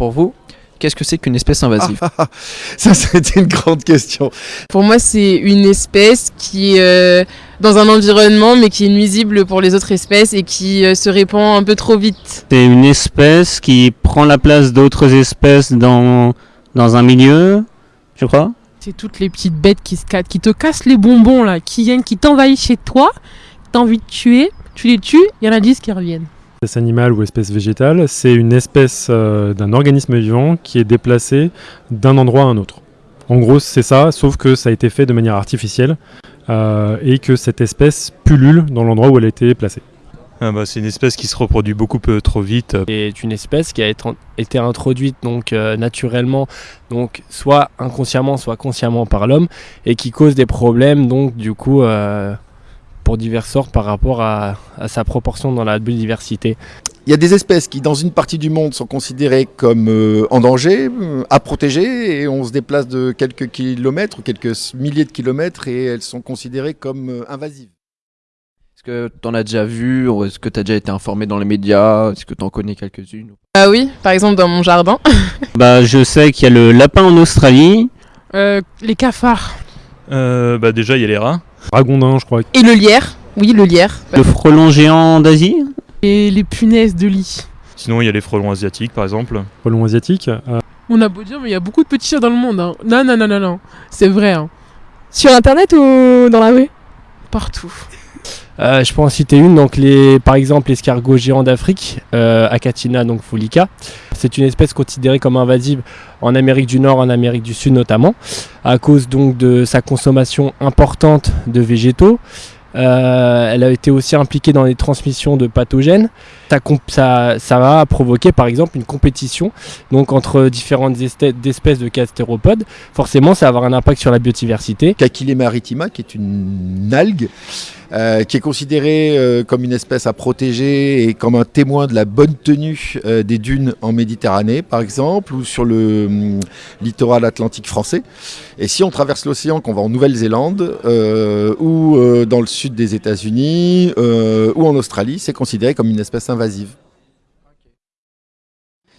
pour vous, qu'est-ce que c'est qu'une espèce invasive Ça, c'est une grande question. Pour moi, c'est une espèce qui est euh, dans un environnement, mais qui est nuisible pour les autres espèces et qui euh, se répand un peu trop vite. C'est une espèce qui prend la place d'autres espèces dans, dans un milieu, je crois. C'est toutes les petites bêtes qui, se qui te cassent les bonbons, là, qui viennent, qui t'envahissent chez toi, t'as envie de tuer, tu les tues, il y en a 10 qui reviennent. Espèce animale ou espèce végétale, c'est une espèce euh, d'un organisme vivant qui est déplacé d'un endroit à un autre. En gros, c'est ça, sauf que ça a été fait de manière artificielle euh, et que cette espèce pullule dans l'endroit où elle a été placée. Ah bah, c'est une espèce qui se reproduit beaucoup euh, trop vite. est une espèce qui a été- été introduite donc euh, naturellement, donc soit inconsciemment, soit consciemment par l'homme, et qui cause des problèmes donc du coup euh, pour divers sorts par rapport à, à sa proportion dans la biodiversité. Il y a des espèces qui, dans une partie du monde, sont considérées comme euh, en danger, euh, à protéger, et on se déplace de quelques kilomètres ou quelques milliers de kilomètres, et elles sont considérées comme euh, invasives. Est-ce que t'en as déjà vu ou Est-ce que t'as déjà été informé dans les médias Est-ce que t'en connais quelques-unes Ah oui, par exemple dans mon jardin. Bah, je sais qu'il y a le lapin en Australie. Euh, les cafards. Euh, bah, déjà, il y a les rats. Ragondin, je crois. Et le lierre. Oui, le lierre. Le frelon géant d'Asie. Et les punaises de lit. Sinon, il y a les frelons asiatiques, par exemple. Frelon asiatique. euh, On a beau dire, mais il y a beaucoup de petits chats dans le monde. hein. Non, non, non, non, non. C'est vrai. hein. Sur internet ou dans la rue? Partout. Euh, je peux en citer une, donc les, par exemple l'escargot géant d'Afrique, euh, Acatina donc fulica. C'est une espèce considérée comme invasive en Amérique du Nord, en Amérique du Sud notamment, à cause donc de sa consommation importante de végétaux. Euh, elle a été aussi impliquée dans les transmissions de pathogènes. Ça, ça, ça va provoquer par exemple une compétition donc entre différentes espèces de castéropodes. Forcément, ça va avoir un impact sur la biodiversité. Kakile maritima, qui est une algue, euh, qui est considérée euh, comme une espèce à protéger et comme un témoin de la bonne tenue euh, des dunes en Méditerranée, par exemple, ou sur le hum, littoral atlantique français. Et si on traverse l'océan, qu'on va en Nouvelle-Zélande, euh, ou euh, dans le sud des États-Unis, euh, ou en Australie, c'est considéré comme une espèce invasive.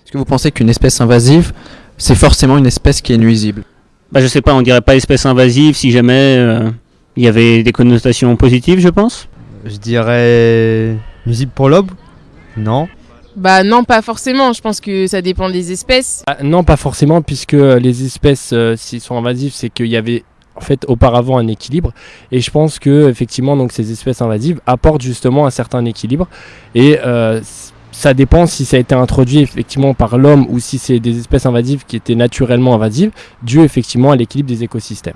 Est-ce que vous pensez qu'une espèce invasive, c'est forcément une espèce qui est nuisible? Bah, je sais pas, on dirait pas espèce invasive si jamais euh, il y avait des connotations positives, je pense. Je dirais nuisible pour l'aube Non. Bah non, pas forcément. Je pense que ça dépend des espèces. Ah, non, pas forcément, puisque euh, les espèces, euh, s'ils sont invasives, c'est qu'il y avait en fait auparavant un équilibre. Et je pense que effectivement, donc ces espèces invasives apportent justement un certain équilibre. Et euh, ça dépend si ça a été introduit effectivement par l'homme ou si c'est des espèces invasives qui étaient naturellement invasives, dû effectivement à l'équilibre des écosystèmes.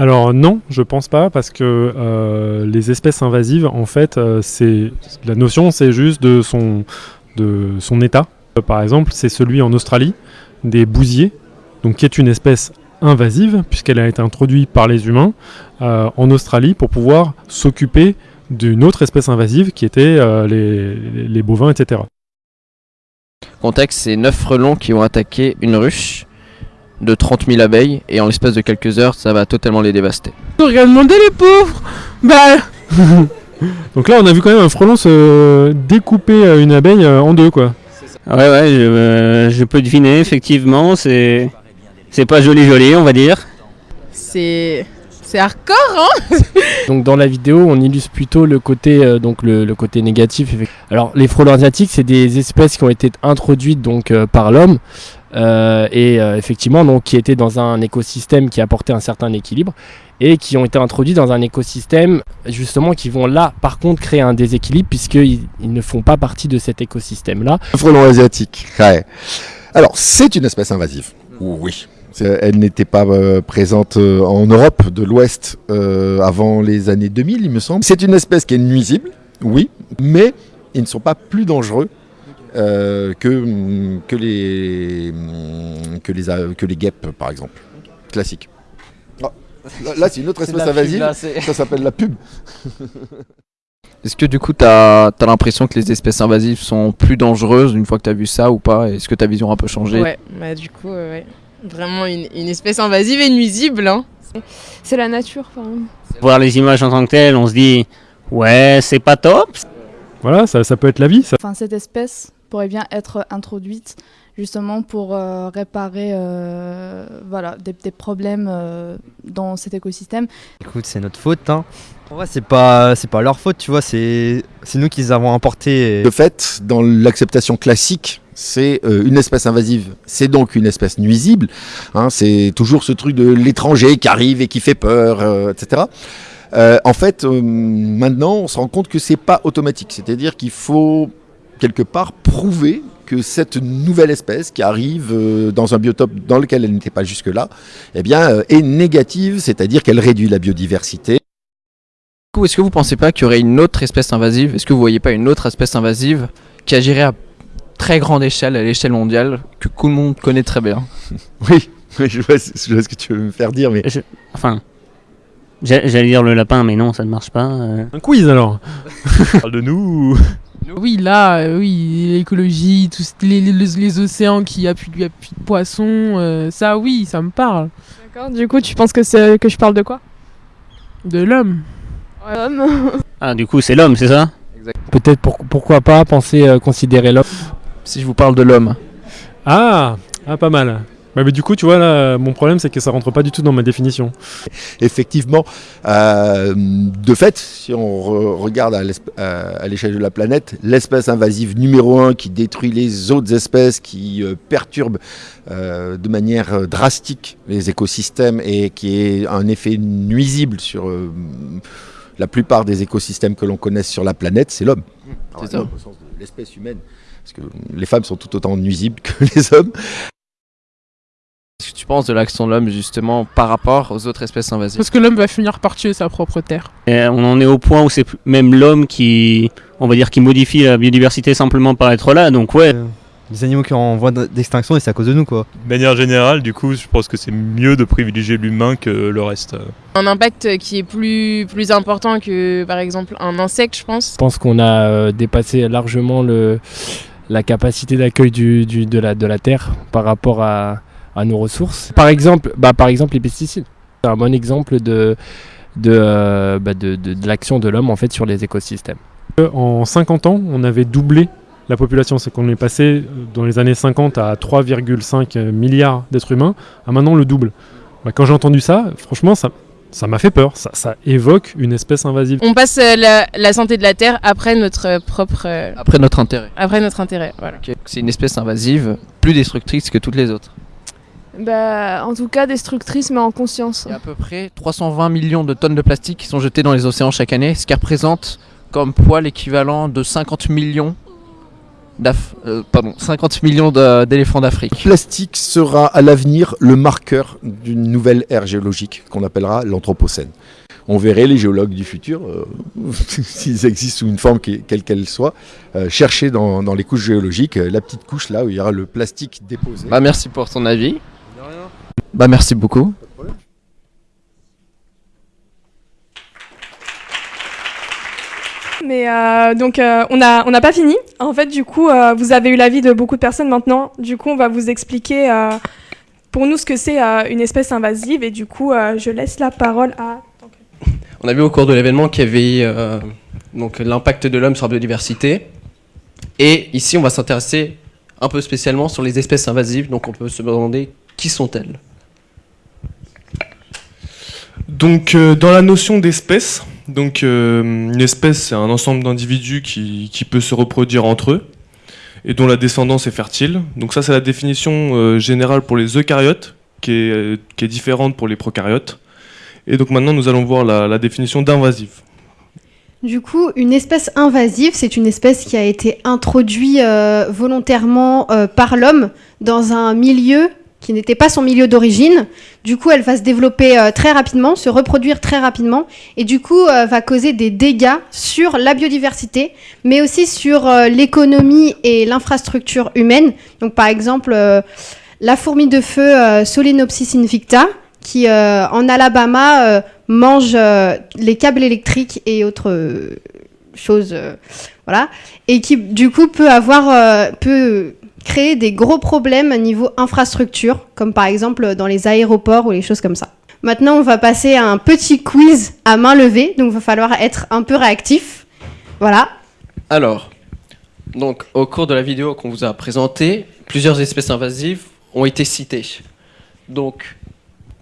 Alors non, je pense pas parce que euh, les espèces invasives, en fait, euh, c'est la notion, c'est juste de son de son état. Euh, Par exemple, c'est celui en Australie des bousiers, donc qui est une espèce invasive puisqu'elle a été introduite par les humains en Australie pour pouvoir s'occuper d'une autre espèce invasive qui était les, les- bovins, etc. Contexte, c'est 9 frelons qui ont attaqué une ruche de 30 000 abeilles et en l'espace de quelques heures, ça va totalement les dévaster. Rien demander les pauvres Bah, Donc là, on a vu quand même un frelon se découper euh, une abeille euh, en deux, quoi. Ouais, ouais, je, euh, je peux deviner, effectivement, c'est. C'est pas joli joli, on va dire. C'est c'est hardcore, hein Donc dans la vidéo, on illustre plutôt le côté, euh, donc le, le côté négatif. Alors les frelons asiatiques, c'est des espèces qui ont été introduites donc euh, par l'homme euh, et euh, effectivement donc qui étaient dans un écosystème qui apportait un certain équilibre et qui ont été introduits dans un écosystème justement qui vont là par contre créer un déséquilibre puisqu'ils ils ne font pas partie de cet écosystème là. Un frelon asiatique, ouais. Alors, c'est une espèce invasive. Oui. Elle n'était pas euh, présente euh, en Europe de l'Ouest euh, avant les années 2000, il me semble. C'est une espèce qui est nuisible, oui, mais ils ne sont pas plus dangereux euh, que, que, les, hum, que, les, que les guêpes, par exemple. Classique. Ah, là, là, c'est une autre espèce invasive. là, Ça s'appelle la pub. Est-ce que du coup, t'as as, l'impression que les espèces invasives sont plus dangereuses une fois que t'as vu ça ou pas? Est-ce que ta vision a un peu changé? Ouais, bah du coup, euh, ouais. Vraiment une, une espèce invasive et nuisible, hein. C'est la nature, enfin. Voir les images en tant que telles, on se dit, ouais, c'est pas top. Voilà, ça, ça peut être la vie, ça. Enfin, cette espèce pourrait bien être introduite justement pour euh, réparer euh, voilà, des, des problèmes euh, dans cet écosystème. Écoute, c'est notre faute. Hein. En vrai, c'est pas, c'est pas leur faute, tu vois, c'est, c'est nous qui les avons importés. et- De fait, dans l'acceptation classique, c'est euh, une espèce invasive, c'est donc une espèce nuisible. Hein, c'est toujours ce truc de l'étranger qui arrive et qui fait peur, euh, etc. Euh, en fait, euh, maintenant, on se rend compte que c'est pas automatique. C'est-à-dire qu'il faut quelque part prouver que cette nouvelle espèce qui arrive euh, dans un biotope dans lequel elle n'était pas jusque-là, eh bien, euh, est négative, c'est-à-dire qu'elle réduit la biodiversité. Du coup, est-ce que vous pensez pas qu'il y aurait une autre espèce invasive? Est-ce que vous voyez pas une autre espèce invasive qui agirait à très grande échelle, à l'échelle mondiale, que tout le monde connaît très bien? Oui, oui, je vois, je vois ce que tu veux me faire dire, mais Je- Enfin, j'a- j'allais dire le lapin, mais non, ça ne marche pas. euh. Un quiz alors Parle de nous Oui, là, euh, oui, l'écologie, tous les, les, les océans qui appuient, qui appuient de poissons, euh, ça, oui, ça me parle. D'accord Du coup, tu penses que, c'est, que je parle de quoi? De l'homme. Homme. Ah, du coup, c'est l'homme, c'est ça? Peut-être pour- pourquoi pas penser euh, considérer l'homme. Si je vous parle de l'homme. Ah, ah pas mal. Ouais, mais du coup, tu vois, là, mon problème, c'est que ça rentre pas du tout dans ma définition. effectivement, euh, de fait, si on re- regarde à l'esp- à l'échelle de la planète, l'espèce invasive numéro un qui détruit les autres espèces, qui euh, perturbe euh, de manière euh, drastique les écosystèmes et qui est un effet nuisible sur euh, la plupart des écosystèmes que l'on connaisse sur la planète, c'est l'homme. Alors, ça. l'homme au sens de l'espèce humaine, parce que les femmes sont tout autant nuisibles que les hommes. Penses de l'action de l'homme justement par rapport aux autres espèces invasives Parce que l'homme va finir par tuer sa propre terre. Et on en est au point où c'est même l'homme qui, on va dire, qui modifie la biodiversité simplement par être là. Donc ouais, Euh, Les animaux qui sont en voie d'extinction et c'est à cause de nous, quoi. De manière générale, du coup, je pense que c'est mieux de privilégier l'humain que le reste. Un impact qui est plus, plus important que par exemple un insecte, je pense. Je pense qu'on a euh, dépassé largement le, la capacité d'accueil du, du- de, la, de la Terre par rapport à, à nos ressources. Par exemple, bah, par exemple les pesticides. C'est un bon exemple de, de, euh, bah, de, de- de l'action de l'homme en fait sur les écosystèmes. En 50 ans, on avait doublé la population. C'est qu'on est passé euh, dans les années 50 à 3,5 milliards d'êtres humains, à maintenant le double. Bah, quand j'ai entendu ça, franchement, ça ça m'a fait peur. Ça, ça évoque une espèce invasive. On passe euh, la, la santé de la Terre après notre euh, propre, euh, Après notre intérêt. après notre intérêt. Voilà. C'est une espèce invasive plus destructrice que toutes les autres. Bah, en tout cas, destructrice, mais en conscience. Il y a à peu près 320 millions de tonnes de plastique qui sont jetées dans les océans chaque année, ce qui représente comme poids l'équivalent de 50 millions d'af- euh, pardon, 50 millions de- d'éléphants d'Afrique. plastique sera à l'avenir le marqueur d'une nouvelle ère géologique qu'on appellera l'Anthropocène. On verrait les géologues du futur, euh, s'ils existent sous une forme qui- quelle qu'elle soit, euh, chercher dans, dans les couches géologiques euh, la petite couche là où il y aura le plastique déposé. Bah merci pour ton avis. Bah merci beaucoup. Mais euh, donc, euh, on n'a on n'a pas fini. En fait, du coup, euh, vous avez eu l'avis de beaucoup de personnes maintenant. Du coup, on va vous expliquer euh, pour nous ce que c'est euh, une espèce invasive. Et du coup, euh, je laisse la parole à. On a vu au cours de l'événement qu'il y avait euh, donc l'impact de l'homme sur la biodiversité. Et ici, on va s'intéresser un peu spécialement sur les espèces invasives. Donc, on peut se demander qui sont-elles Donc, euh, dans la notion d'espèce, donc euh, une espèce, c'est un ensemble d'individus qui, qui peut se reproduire entre eux et dont la descendance est fertile. Donc ça, c'est la définition euh, générale pour les eucaryotes, qui est, qui est différente pour les prokaryotes. Et donc maintenant, nous allons voir la, la définition d'invasive. Du coup, une espèce invasive, c'est une espèce qui a été introduite volontairement par l'homme dans un milieu qui n'était pas son milieu d'origine. Du coup, elle va se développer euh, très rapidement, se reproduire très rapidement, et du coup, euh, va causer des dégâts sur la biodiversité, mais aussi sur euh, l'économie et l'infrastructure humaine. Donc, par exemple, la fourmi de feu Solenopsis invicta, qui en Alabama mange les câbles électriques et autres choses, voilà, et qui du coup peut avoir, peut créer des gros problèmes à niveau infrastructure, comme par exemple dans les aéroports ou les choses comme ça. Maintenant, on va passer à un petit quiz à main levée, donc il va falloir être un peu réactif. Voilà. Alors, Donc, au cours de la vidéo qu'on vous a présentée, plusieurs espèces invasives ont été citées. Donc,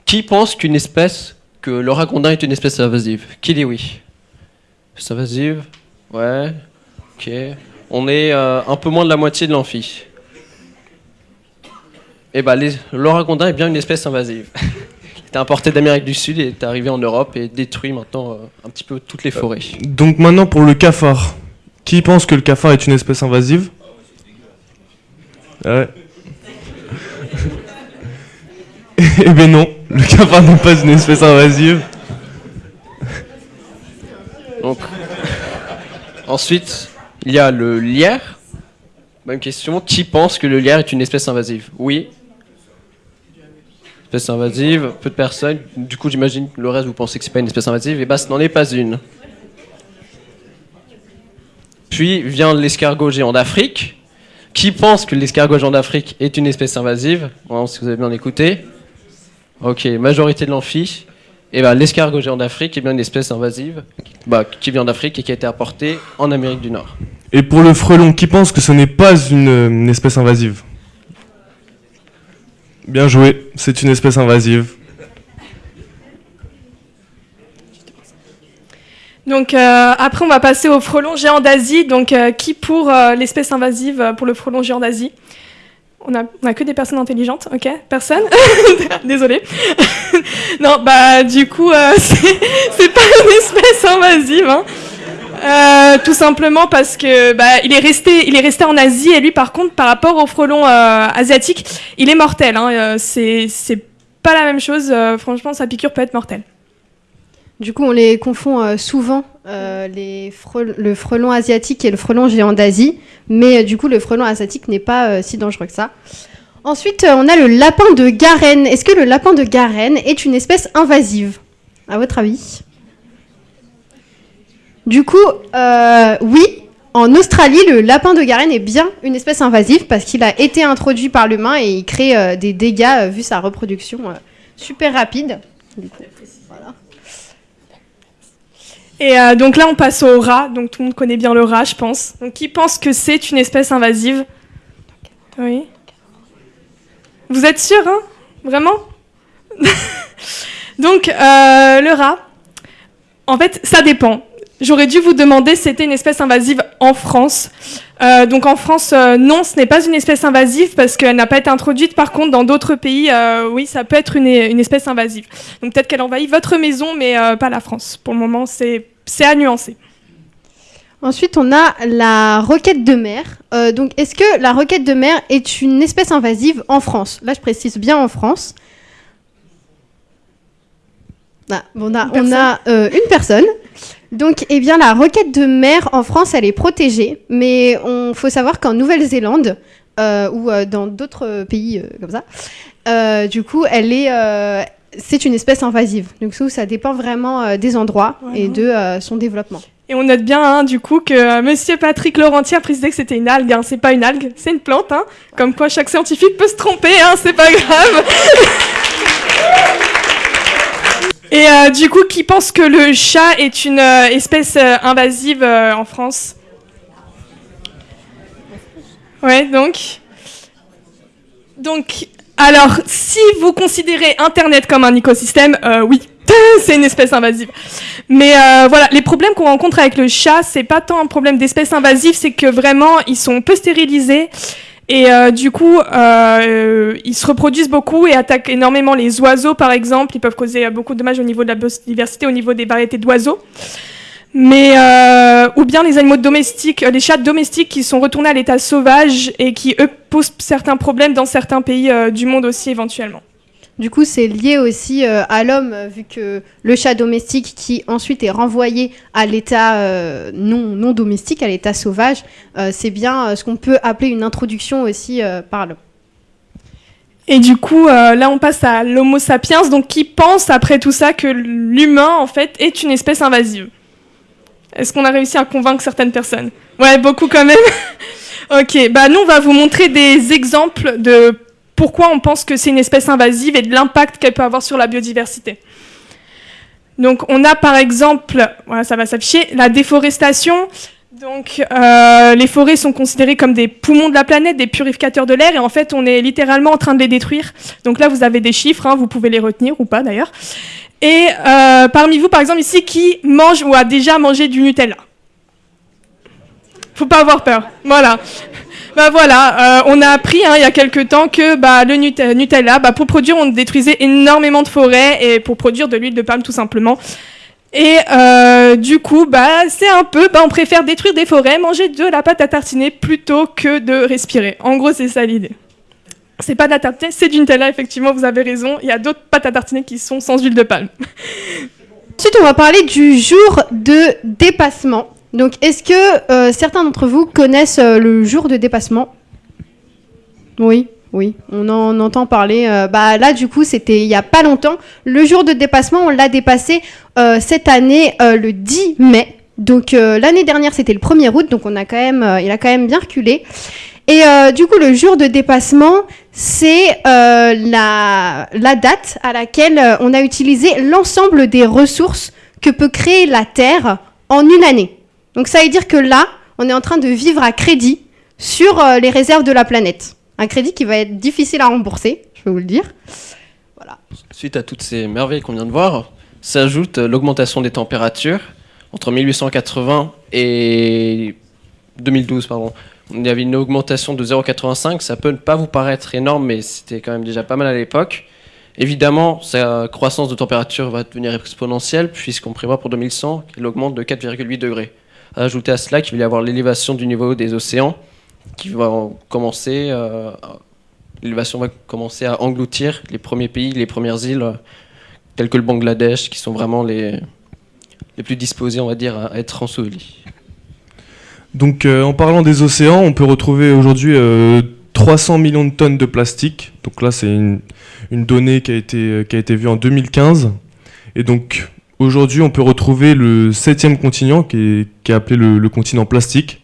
qui pense qu'une espèce, que le ragondin est une espèce invasive? Qui dit oui? Espèce invasive? Ouais. Ok. On est euh, un peu moins de la moitié de l'amphi. Eh ben, les, est bien une espèce invasive. Il était importé d'Amérique du Sud et est arrivé en Europe et détruit maintenant euh, un petit peu toutes les forêts. Donc maintenant pour le cafard. Qui pense que le cafard est une espèce invasive? Ouais. eh ben non, le cafard n'est pas une espèce invasive. Donc, ensuite, il y a le lierre. Même question. Qui pense que le lierre est une espèce invasive? Oui. Espèce invasive, peu de personnes. Du coup, j'imagine que le reste, vous pensez que c'est pas une espèce invasive. Et bah, ce n'en est pas une. Puis vient l'escargot géant d'Afrique. Qui pense que l'escargot géant d'Afrique est une espèce invasive? Bon, Si vous avez bien écouté. Ok, majorité de l'amphi. Et ben, l'escargot géant d'Afrique est bien une espèce invasive bah, qui vient d'Afrique et qui a été apportée en Amérique du Nord. Et pour le frelon, qui pense que ce n'est pas une, une espèce invasive? Bien joué, c'est une espèce invasive. Donc euh, après, on va passer au frelon géant d'Asie. Donc euh, qui pour euh, l'espèce invasive pour le frelon géant d'Asie? On a, on a que des personnes intelligentes, ok? Personne? Désolée. non, bah du coup, c'est c'est pas une espèce invasive. Hein. Euh, tout simplement parce que bah, il est resté, il est resté en Asie et lui, par contre, par rapport au frelon euh, asiatique, il est mortel. Hein. Euh, c'est pas la même chose. Franchement, sa piqûre peut être mortelle. Du coup, on les confond souvent, le frelon asiatique et le frelon géant d'Asie. Mais du coup, le frelon asiatique n'est pas si dangereux que ça. Ensuite, on a le lapin de Garenne. Est-ce que le lapin de Garenne est une espèce invasive? À votre avis? Du coup, euh, oui. En Australie, le lapin de Garenne est bien une espèce invasive parce qu'il a été introduit par l'humain et il crée euh, des dégâts euh, vu sa reproduction super rapide. Et donc là, on passe au rat. Donc tout le monde connaît bien le rat, je pense. Donc qui pense que c'est une espèce invasive? Oui. Vous êtes sûr, hein? Vraiment? Donc le rat, en fait, ça dépend. J'aurais dû vous demander si c'était une espèce invasive en France. Euh, donc en France, euh, non, ce n'est pas une espèce invasive parce qu'elle n'a pas été introduite. Par contre, dans d'autres pays, euh, oui, ça peut être une, une espèce invasive. Donc peut-être qu'elle envahit votre maison, mais pas la France. Pour le moment, c'est à nuancer. Ensuite, on a la roquette de mer. Donc, est-ce que la roquette de mer est une espèce invasive en France? Là, je précise bien en France. Ah, on a, on a une personne. Donc, eh bien, la roquette de mer en France, elle est protégée. Mais on faut savoir qu'en Nouvelle-Zélande euh, ou euh, dans d'autres pays euh, comme ça, euh, du coup, elle est, euh, c'est une espèce invasive. Donc, ça, ça dépend vraiment euh, des endroits et de euh, son développement. Et on note bien, hein, du coup, que Monsieur Patrick Laurentier a précisé que c'était une algue. Hein. C'est pas une algue, c'est une plante. Hein. Comme quoi, chaque scientifique peut se tromper, hein, c'est pas grave. Et euh, du coup, qui pense que le chat est une euh, espèce euh, invasive en France? Ouais, donc. Donc, alors, si vous considérez Internet comme un écosystème, oui, c'est une espèce invasive. Mais voilà, les problèmes qu'on rencontre avec le chat, c'est pas tant un problème d'espèce invasive, c'est que vraiment, ils sont peu stérilisés. Et euh, du coup, euh, ils se reproduisent beaucoup et attaquent énormément les oiseaux, par exemple. Ils peuvent causer euh, beaucoup de dommages au niveau de la biodiversité, au niveau des variétés d'oiseaux. Mais ou bien les animaux domestiques, les chats domestiques qui sont retournés à l'état sauvage et qui eux posent certains problèmes dans certains pays du monde aussi éventuellement. Du coup, c'est lié aussi euh, à l'homme, vu que le chat domestique qui ensuite est renvoyé à l'état euh, non, non domestique, à l'état sauvage, euh, c'est bien ce qu'on peut appeler une introduction aussi par l'homme. Et du coup, là, on passe à l'Homo sapiens, donc qui pense après tout ça que l'humain, en fait, est une espèce invasive Est-ce qu'on a réussi à convaincre certaines personnes? Ouais, beaucoup quand même. ok, bah nous, on va vous montrer des exemples de pourquoi on pense que c'est une espèce invasive et de l'impact qu'elle peut avoir sur la biodiversité. Donc, on a par exemple, voilà, ça va s'afficher, la déforestation. Donc, euh, les forêts sont considérées comme des poumons de la planète, des purificateurs de l'air, et en fait, on est littéralement en train de les détruire. Donc là, vous avez des chiffres, hein, vous pouvez les retenir ou pas d'ailleurs. Et euh, parmi vous, par exemple, ici, qui mange ou a déjà mangé du Nutella? Faut pas avoir peur. Voilà. Bah voilà, euh, on a appris hein, il y a quelques temps que bah, le Nut- Nutella, bah, pour produire, on détruisait énormément de forêts et pour produire de l'huile de palme tout simplement. Et euh, du coup, bah, c'est un peu, on préfère détruire des forêts, manger de la pâte à tartiner plutôt que de respirer. En gros, c'est ça l'idée. C'est pas de la tartiner, c'est du Nutella, effectivement, vous avez raison. Il y a d'autres pâtes à tartiner qui sont sans huile de palme. Ensuite, on va parler du jour de dépassement. Donc, est-ce que euh, certains d'entre vous connaissent euh, le jour de dépassement? Oui, oui, on en entend parler. euh, bah là, du coup, c'était il y a pas longtemps. Le jour de dépassement, on l'a dépassé cette année le 10 mai. Donc l'année dernière, c'était le 1er août, donc on a quand même, il a quand même bien reculé. Et du coup, le jour de dépassement, c'est la, date à laquelle on a utilisé l'ensemble des ressources que peut créer la Terre en une année. Donc ça veut dire que là, on est en train de vivre à crédit sur euh, les réserves de la planète. Un crédit qui va être difficile à rembourser, je peux vous le dire. Suite à toutes ces merveilles qu'on vient de voir, s'ajoute euh, l'augmentation des températures entre 1880 et 2012, pardon. Il y avait une augmentation de 0,85. Ça peut ne pas vous paraître énorme, mais c'était quand même déjà pas mal à l'époque. Évidemment, sa croissance de température va devenir exponentielle puisqu'on prévoit pour 2100 qu'elle augmente de 4,8 degrés. Ajouter à cela qu'il va y avoir l'élévation du niveau des océans qui va en- commencer, euh, l'élévation va commencer à engloutir les premiers pays, les premières îles, euh, telles que le Bangladesh, qui sont vraiment les, les plus disposés, on va dire, à être ensevelis. Donc euh, en parlant des océans, on peut retrouver aujourd'hui euh, 300 millions de tonnes de plastique. Donc là, c'est une, une donnée qui a, été, euh, qui a été vue en 2015. Et donc aujourd'hui, on peut retrouver le septième continent qui est, appelé le, continent plastique.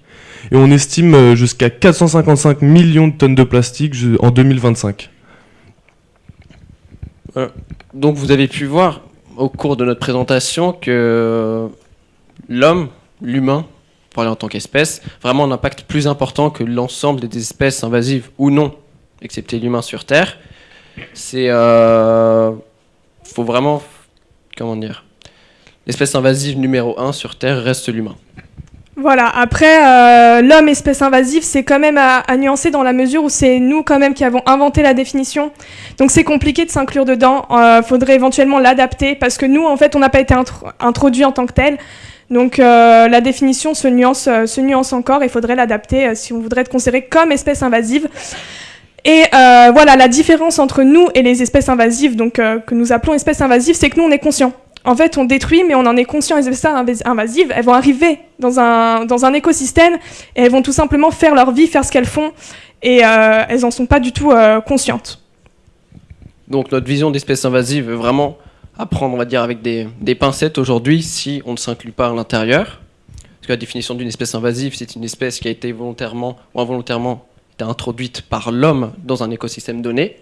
Et on estime euh, jusqu'à 455 millions de tonnes de plastique en 2025. Voilà. Donc vous avez pu voir au cours de notre présentation que l'homme, l'humain, parler en tant qu'espèce, vraiment un impact plus important que l'ensemble des espèces invasives ou non, excepté l'humain sur Terre. C'est, euh, faut vraiment, comment dire, l'espèce invasive numéro un sur Terre reste l'humain. Voilà, après, euh, l'homme espèce invasive, c'est quand même à, nuancer dans la mesure où c'est nous quand même qui avons inventé la définition. Donc c'est compliqué de s'inclure dedans. Euh, faudrait éventuellement l'adapter parce que nous, en fait, on n'a pas été intro- introduit en tant que tel. Donc euh, la définition se nuance, euh, encore et il faudrait l'adapter si on voudrait être considéré comme espèce invasive. Et voilà, la différence entre nous et les espèces invasives, donc que nous appelons espèces invasives, c'est que nous on est conscient. En fait, on détruit, mais on en est conscient. Les espèces invas- invasives, elles vont arriver dans un, écosystème et elles vont tout simplement faire leur vie, faire ce qu'elles font, et euh, elles en sont pas du tout euh, conscientes. Donc notre vision d'espèce invasive est vraiment à prendre, on va dire, avec des, pincettes aujourd'hui si on ne s'inclut pas à l'intérieur. Parce que la définition d'une espèce invasive, c'est une espèce qui a été volontairement ou involontairement introduite par l'homme dans un écosystème donné.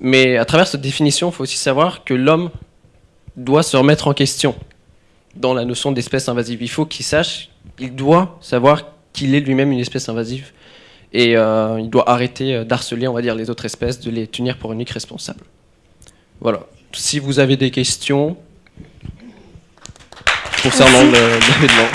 Mais à travers cette définition, il faut aussi savoir que l'homme doit se remettre en question dans la notion d'espèce invasive. Il faut qu'il sache, il doit savoir qu'il est lui-même une espèce invasive et euh, il doit arrêter euh, d'harceler, on va dire, les autres espèces, de les tenir pour uniques responsables. Voilà. Si vous avez des questions concernant le- l'événement.